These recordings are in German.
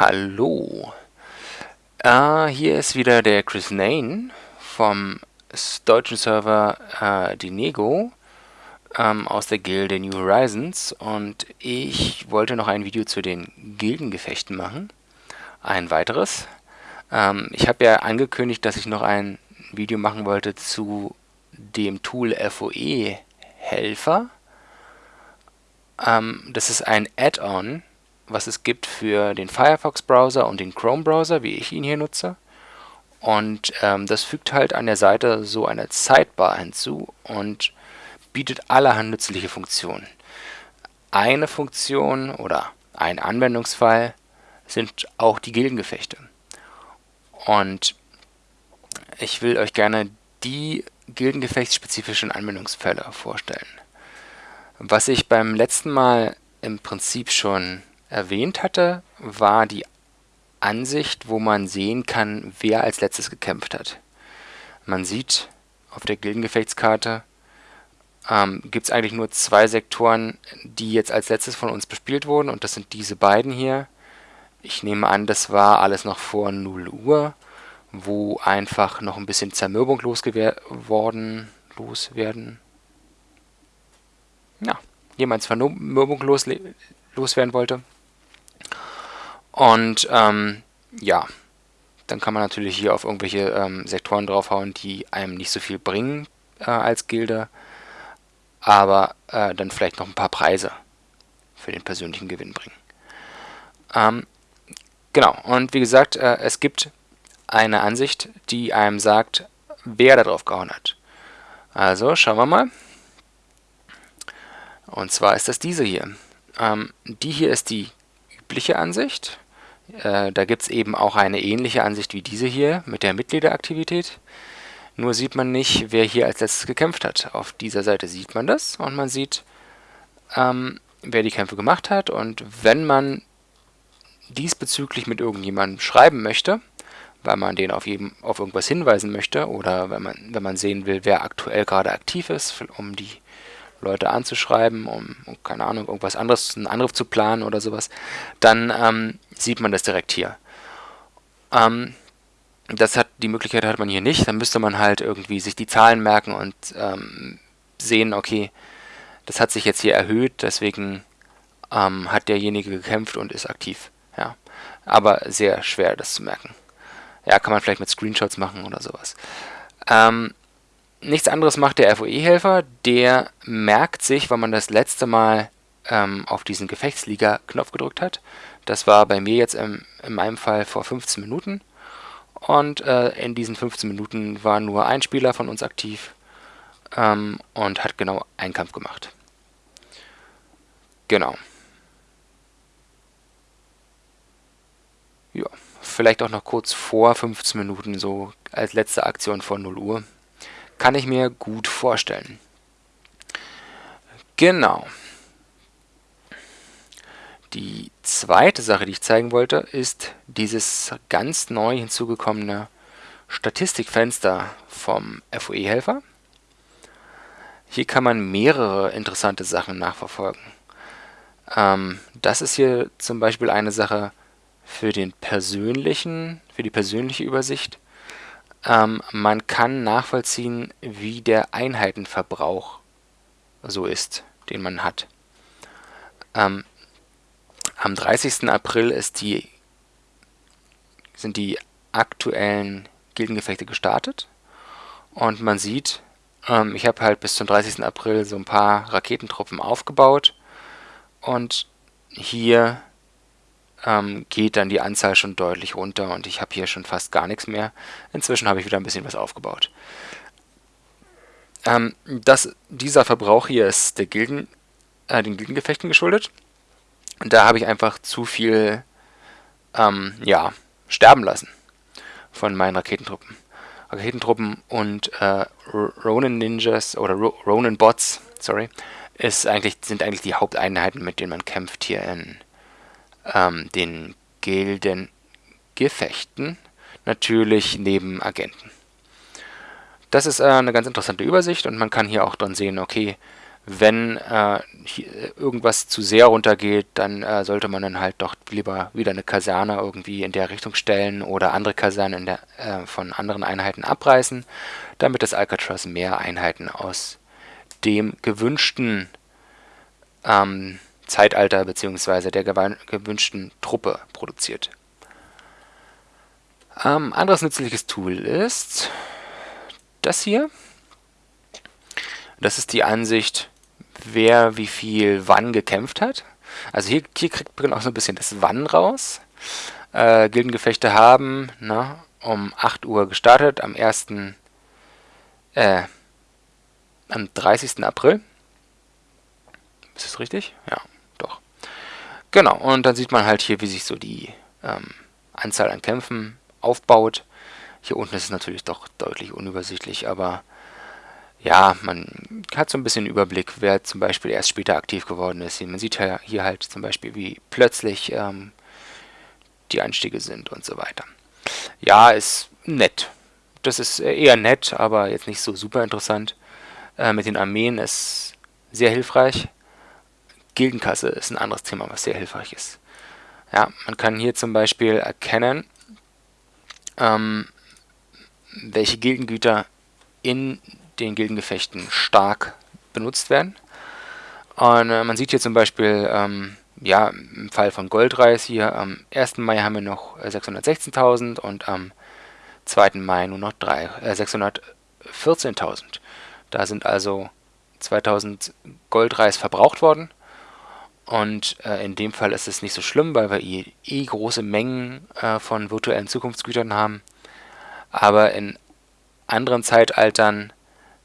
Hallo. Äh, hier ist wieder der Chris Nain vom deutschen Server äh, Dinego ähm, aus der Gilde New Horizons und ich wollte noch ein Video zu den Gildengefechten machen. Ein weiteres. Ähm, ich habe ja angekündigt, dass ich noch ein Video machen wollte zu dem Tool FOE Helfer. Ähm, das ist ein Add-on was es gibt für den Firefox-Browser und den Chrome-Browser, wie ich ihn hier nutze. Und ähm, das fügt halt an der Seite so eine Sidebar hinzu und bietet allerhand nützliche Funktionen. Eine Funktion oder ein Anwendungsfall sind auch die Gildengefechte. Und ich will euch gerne die gildengefechtsspezifischen Anwendungsfälle vorstellen. Was ich beim letzten Mal im Prinzip schon erwähnt hatte, war die Ansicht, wo man sehen kann, wer als letztes gekämpft hat. Man sieht auf der Gildengefechtskarte, ähm, gibt es eigentlich nur zwei Sektoren, die jetzt als letztes von uns bespielt wurden und das sind diese beiden hier. Ich nehme an, das war alles noch vor 0 Uhr, wo einfach noch ein bisschen Zermürbung losgeworden, loswerden. Ja, jemand Zermürbung los, loswerden wollte. Und ähm, ja, dann kann man natürlich hier auf irgendwelche ähm, Sektoren draufhauen, die einem nicht so viel bringen äh, als Gilde, aber äh, dann vielleicht noch ein paar Preise für den persönlichen Gewinn bringen. Ähm, genau, und wie gesagt, äh, es gibt eine Ansicht, die einem sagt, wer da drauf gehauen hat. Also schauen wir mal. Und zwar ist das diese hier. Ähm, die hier ist die übliche Ansicht. Äh, da gibt es eben auch eine ähnliche Ansicht wie diese hier mit der Mitgliederaktivität. Nur sieht man nicht, wer hier als letztes gekämpft hat. Auf dieser Seite sieht man das und man sieht, ähm, wer die Kämpfe gemacht hat. Und wenn man diesbezüglich mit irgendjemandem schreiben möchte, weil man den auf, jedem, auf irgendwas hinweisen möchte oder wenn man, wenn man sehen will, wer aktuell gerade aktiv ist, um die Leute anzuschreiben, um, um, keine Ahnung, irgendwas anderes, einen Angriff zu planen oder sowas, dann ähm, sieht man das direkt hier. Ähm, das hat die Möglichkeit hat man hier nicht, dann müsste man halt irgendwie sich die Zahlen merken und ähm, sehen, okay, das hat sich jetzt hier erhöht, deswegen ähm, hat derjenige gekämpft und ist aktiv. Ja, aber sehr schwer das zu merken. Ja, kann man vielleicht mit Screenshots machen oder sowas. Ähm, nichts anderes macht der FOE-Helfer, der merkt sich, wann man das letzte Mal ähm, auf diesen Gefechtsliga-Knopf gedrückt hat. Das war bei mir jetzt im, in meinem Fall vor 15 Minuten. Und äh, in diesen 15 Minuten war nur ein Spieler von uns aktiv ähm, und hat genau einen Kampf gemacht. Genau. Ja, vielleicht auch noch kurz vor 15 Minuten, so als letzte Aktion vor 0 Uhr. Kann ich mir gut vorstellen. Genau. Die zweite Sache, die ich zeigen wollte, ist dieses ganz neu hinzugekommene Statistikfenster vom FOE-Helfer. Hier kann man mehrere interessante Sachen nachverfolgen. Ähm, das ist hier zum Beispiel eine Sache für den persönlichen, für die persönliche Übersicht. Ähm, man kann nachvollziehen, wie der Einheitenverbrauch so ist, den man hat. Ähm, am 30. April die, sind die aktuellen Gildengefechte gestartet und man sieht, ähm, ich habe halt bis zum 30. April so ein paar Raketentruppen aufgebaut und hier ähm, geht dann die Anzahl schon deutlich runter und ich habe hier schon fast gar nichts mehr. Inzwischen habe ich wieder ein bisschen was aufgebaut. Ähm, das, dieser Verbrauch hier ist der Gilden, äh, den Gildengefechten geschuldet. Und da habe ich einfach zu viel ähm, ja, sterben lassen von meinen Raketentruppen. Raketentruppen und äh, Ronin Ninjas oder Ronin Bots, sorry, ist eigentlich, sind eigentlich die Haupteinheiten, mit denen man kämpft hier in ähm, den Gildengefechten, natürlich neben Agenten. Das ist äh, eine ganz interessante Übersicht und man kann hier auch dann sehen, okay, Wenn äh, irgendwas zu sehr runtergeht, dann äh, sollte man dann halt doch lieber wieder eine Kaserne irgendwie in der Richtung stellen oder andere Kasernen der, äh, von anderen Einheiten abreißen, damit das Alcatraz mehr Einheiten aus dem gewünschten ähm, Zeitalter bzw. der gewünschten Truppe produziert. Ähm, anderes nützliches Tool ist das hier. Das ist die Ansicht, wer wie viel wann gekämpft hat. Also hier, hier kriegt man auch so ein bisschen das Wann raus. Äh, Gildengefechte haben na, um 8 Uhr gestartet, am 1. Äh, am 30. April. Ist das richtig? Ja. Genau, und dann sieht man halt hier, wie sich so die ähm, Anzahl an Kämpfen aufbaut. Hier unten ist es natürlich doch deutlich unübersichtlich, aber ja, man hat so ein bisschen Überblick, wer zum Beispiel erst später aktiv geworden ist. Man sieht hier halt zum Beispiel, wie plötzlich ähm, die Anstiege sind und so weiter. Ja, ist nett. Das ist eher nett, aber jetzt nicht so super interessant. Äh, mit den Armeen ist sehr hilfreich. Gildenkasse ist ein anderes Thema, was sehr hilfreich ist. Ja, man kann hier zum Beispiel erkennen, ähm, welche Gildengüter in den Gildengefechten stark benutzt werden. Und äh, man sieht hier zum Beispiel, ähm, ja, im Fall von Goldreis hier, am 1. Mai haben wir noch 616.000 äh, und am 2. Mai nur noch äh, 614.000. Da sind also 2000 Goldreis verbraucht worden. Und äh, in dem Fall ist es nicht so schlimm, weil wir eh, eh große Mengen äh, von virtuellen Zukunftsgütern haben. Aber in anderen Zeitaltern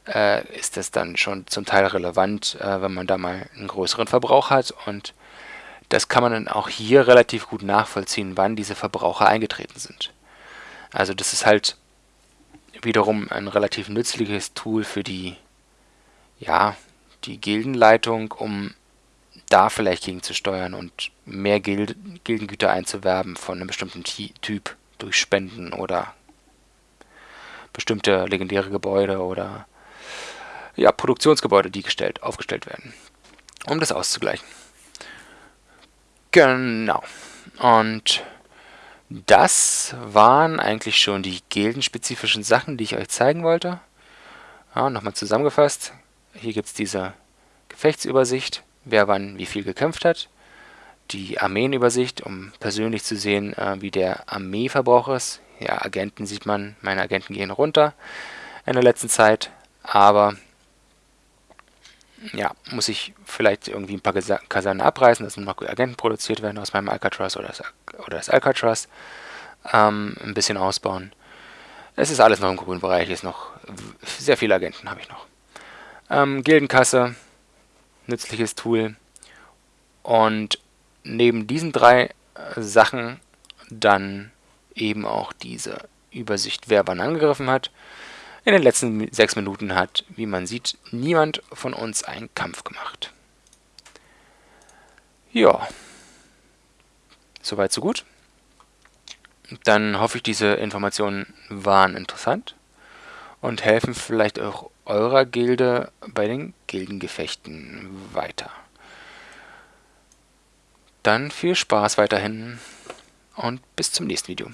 äh, ist es dann schon zum Teil relevant, äh, wenn man da mal einen größeren Verbrauch hat. Und das kann man dann auch hier relativ gut nachvollziehen, wann diese Verbraucher eingetreten sind. Also das ist halt wiederum ein relativ nützliches Tool für die, ja, die Gildenleitung, um da vielleicht gegen zu steuern und mehr Gild Gildengüter einzuwerben von einem bestimmten Typ durch Spenden oder bestimmte legendäre Gebäude oder ja, Produktionsgebäude, die gestellt, aufgestellt werden, um das auszugleichen. Genau. Und das waren eigentlich schon die gildenspezifischen Sachen, die ich euch zeigen wollte. Ja, Nochmal zusammengefasst. Hier gibt es diese Gefechtsübersicht, wer wann wie viel gekämpft hat. Die Armeenübersicht, um persönlich zu sehen, äh, wie der Armeeverbrauch ist. Ja, Agenten sieht man, meine Agenten gehen runter in der letzten Zeit. Aber ja, muss ich vielleicht irgendwie ein paar Kasernen abreißen, dass noch Agenten produziert werden aus meinem Alcatraz oder das, oder das Alcatraz. Ähm, ein bisschen ausbauen. Es ist alles noch im grünen Bereich, ist noch sehr viele Agenten habe ich noch. Ähm, Gildenkasse, nützliches Tool. Und neben diesen drei äh, Sachen dann eben auch diese Übersicht, wer wann angegriffen hat. In den letzten sechs Minuten hat, wie man sieht, niemand von uns einen Kampf gemacht. Ja, soweit so gut. Dann hoffe ich, diese Informationen waren interessant und helfen vielleicht auch eurer Gilde bei den Gildengefechten weiter. Dann viel Spaß weiterhin und bis zum nächsten Video.